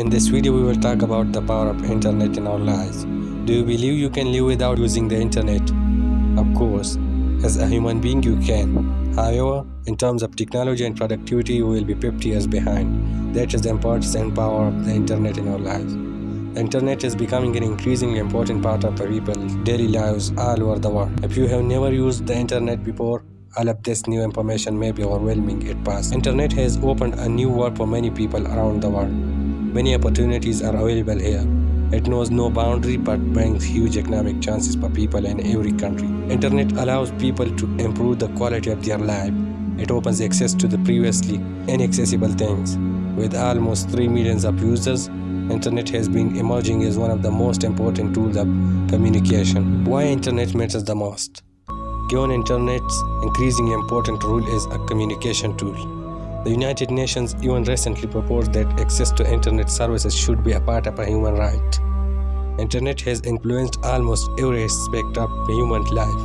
In this video we will talk about the power of internet in our lives. Do you believe you can live without using the internet? Of course, as a human being you can. However, in terms of technology and productivity you will be 50 years behind. That is the importance and power of the internet in our lives. The internet is becoming an increasingly important part of people's daily lives all over the world. If you have never used the internet before, all of this new information may be overwhelming at first. Internet has opened a new world for many people around the world. Many opportunities are available here. It knows no boundary but brings huge economic chances for people in every country. Internet allows people to improve the quality of their life. It opens access to the previously inaccessible things. With almost 3 millions of users, internet has been emerging as one of the most important tools of communication. Why internet matters the most? Given Internet's increasingly important role as a communication tool, the United Nations even recently proposed that access to Internet services should be a part of a human right. Internet has influenced almost every aspect of human life,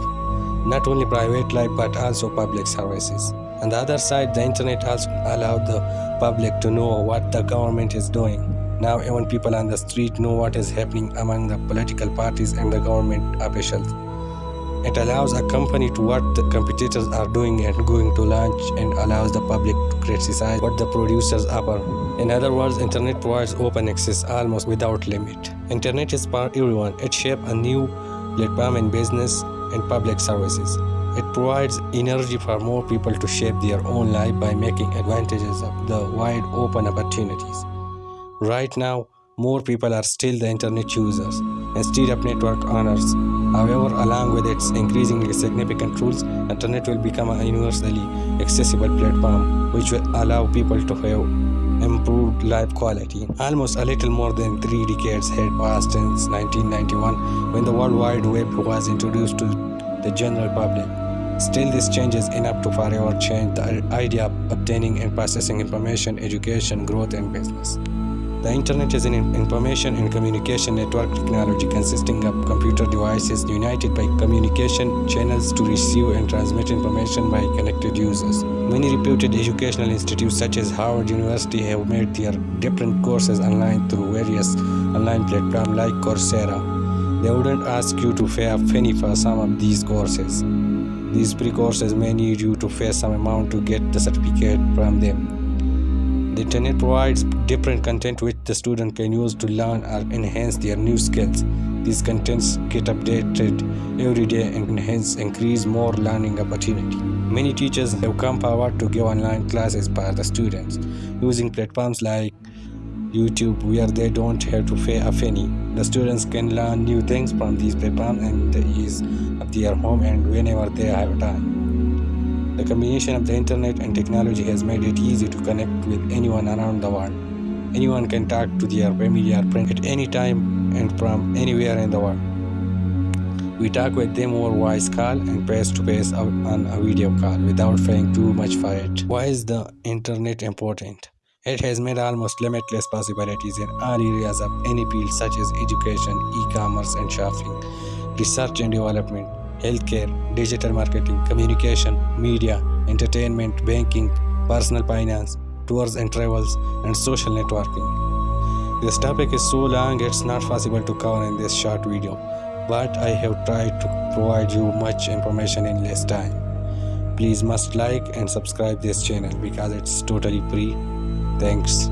not only private life but also public services. On the other side, the Internet also allowed the public to know what the government is doing. Now even people on the street know what is happening among the political parties and the government officials. It allows a company to what the competitors are doing and going to launch and allows the public to criticize what the producers offer. In other words, internet provides open access almost without limit. Internet is for everyone. It shapes a new platform in business and public services. It provides energy for more people to shape their own life by making advantages of the wide open opportunities. Right now, more people are still the internet users of network owners. However, along with its increasingly significant rules, internet will become a universally accessible platform which will allow people to have improved life quality. Almost a little more than three decades had passed since 1991 when the World Wide Web was introduced to the general public. Still, this change is enough to forever change the idea of obtaining and processing information, education, growth, and business. The Internet is an information and communication network technology consisting of computer devices united by communication channels to receive and transmit information by connected users. Many reputed educational institutes such as Harvard University have made their different courses online through various online platforms like Coursera. They wouldn't ask you to pay a penny for some of these courses. These pre-courses may need you to pay some amount to get the certificate from them. The internet provides different content which the student can use to learn or enhance their new skills. These contents get updated every day and hence increase more learning opportunity. Many teachers have come forward to give online classes for the students using platforms like YouTube where they don't have to pay a penny. The students can learn new things from these platforms and the ease of their home and whenever they have time. The combination of the internet and technology has made it easy to connect with anyone around the world. Anyone can talk to their family or friend at any time and from anywhere in the world. We talk with them over voice call and face to face on a video call without paying too much for it. Why is the internet important? It has made almost limitless possibilities in all areas of any field such as education, e-commerce and shopping, research and development, healthcare, digital marketing, communication, media, entertainment, banking, personal finance, tours and travels, and social networking. This topic is so long it's not possible to cover in this short video, but I have tried to provide you much information in less time. Please must like and subscribe this channel because it's totally free. Thanks.